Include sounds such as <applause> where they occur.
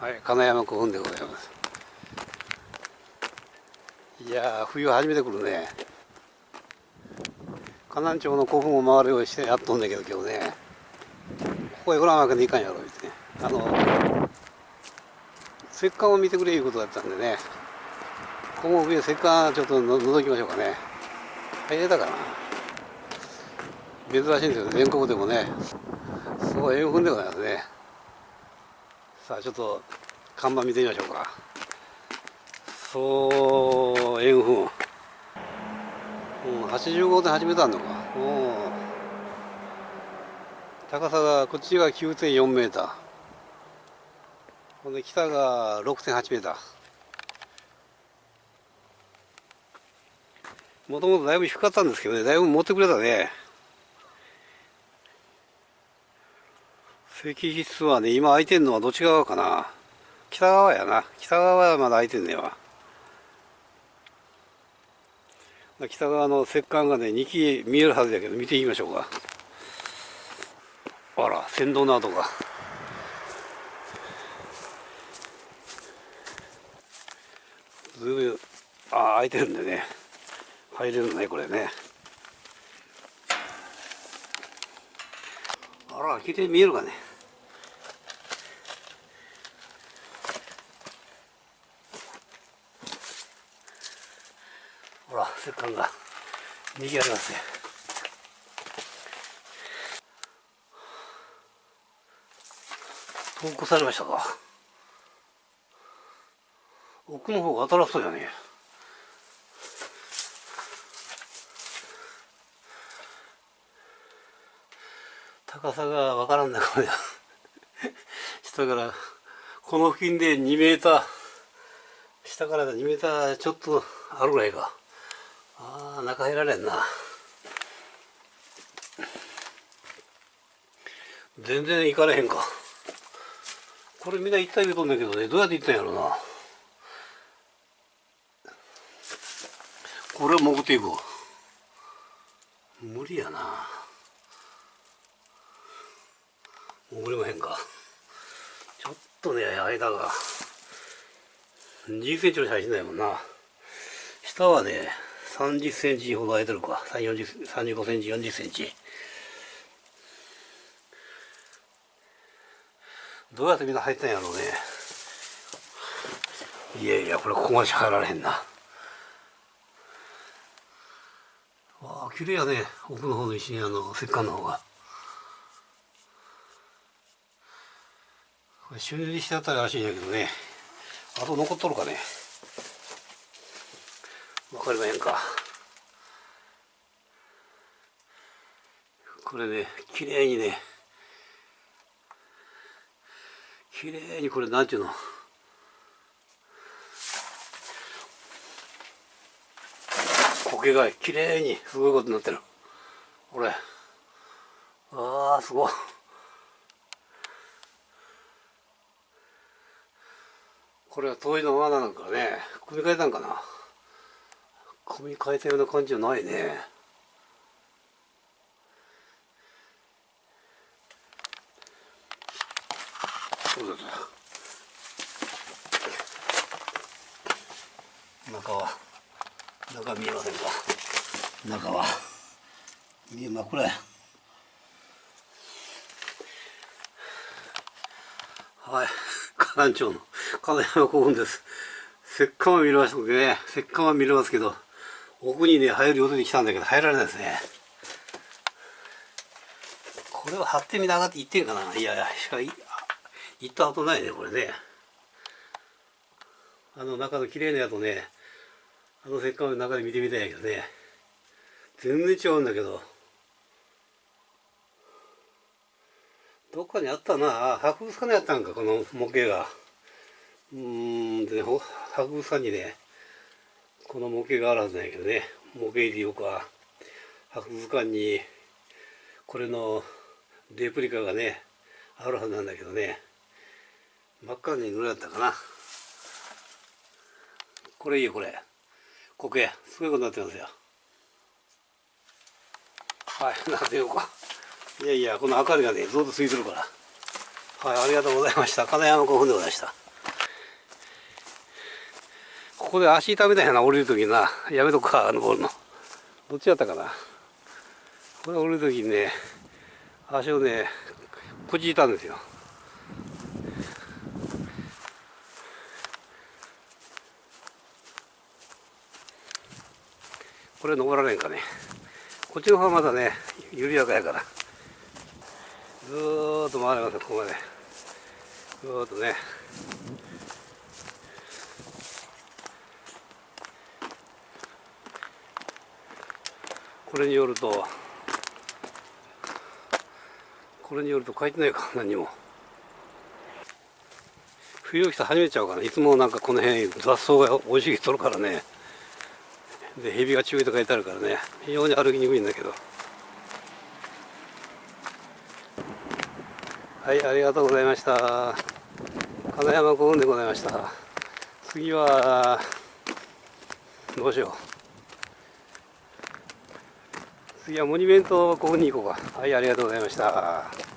はい金山古墳でございます。いや冬初めて来るね。河南町の古墳を回るようにしてやっとんだけど今日ね。ここへ来らんわけにいかんやろってね。あの石棺を見てくれいうことだったんでね。ここも上石棺ちょっとの覗きましょうかね。入れたかな。珍しいんですよ。全国でもね。すごい円墳でございますね。さあちょっと看板見てみましょうか。そう円墳。うん85.8メートルあるのか。高さがこっちが9.4メーター。ほんで北が6.8メーター。もともとだいぶ低かったんですけどねだいぶ持ってくれたね。石室はね今空いてんのはどっち側かな。北側やな。北側はまだ空いてんねわ。北側の石棺がね2基見えるはずやけど見てみましょうか。あら船頭の跡が。ずいぶんああ開いてるんでね。入れるねこれね。あら綺麗に見えるかね。ほら石棺がにぎわいますね。投稿されましたか？奥の方が新しそうやね高さがわからんなこれ下からこの付近で2メーター下から2メーターちょっとあるぐらいか。ああ中入られんな。全然行かれへんか。これみんな行った言うとんだけどね。どうやって行ったんやろうな。これは潜っていこう無理やな。潜れまへんか。ちょっとね間が。20センチの写真ないもんな。下はね30センチほど空いてるか。35センチ40センチ。どうやってみんな入ったんやろうね。いやいやこれここまでしか入られへんな。わあ綺麗やね。奥の方の石にあの石棺の方が。これ修理してあったらしいんやけどね。あと残っとるかね。わかりまへんか。これね綺麗にね綺麗にこれなんていうの？苔が綺麗にすごいことになってる。これ。ああすごい。これは遠いの罠なんかね組み替えたんかな？組み替えたような感じじゃないね。そうです中は中見えませんか？中は。見えまこれ。はい。河南町の金山古墳です。石棺は見れましたけどね。石棺は見れますけど。奥にね入る予定で来たんだけど入られないですね。これは張ってみながって行ってんかな。いやいやしかい行った後ないねこれね。あの中の綺麗なやつねあの石棺の中で見てみたいんやけどね。全然違うんだけど。どっかにあったな。博物館にあったんかこの模型が。うんで、博物館にねこの模型があるはずなんやけどね。模型でいうか博物館にこれのレプリカがねあるはずなんだけどね。真っ赤に塗られたかな。これいいよこれ。苔すごいことになってますよ。はいなんてよう。かいやいやこの明かりがねずっとついてるから。はいありがとうございました。金山古墳でございました。ここで足痛めたんやな降りるときになやめとくか登るの。どっちやったかな。これ降りるときにね足をねくじいたんですよ。これ登られんかね。こっちの方はまだね緩やかやから。ずっと回れますここまで。ずっとね。れによるとこれによると書いてないか <laughs> 何も。冬来たら始めちゃうから、いつもなんかこの辺雑草が生い茂っとるからね。で蛇が注意と書いてあるからね。非常に歩きにくいんだけど。はいありがとうございました。金山古墳でございました。次はどうしよう。次はモニュメントここに行こうか。はいありがとうございました。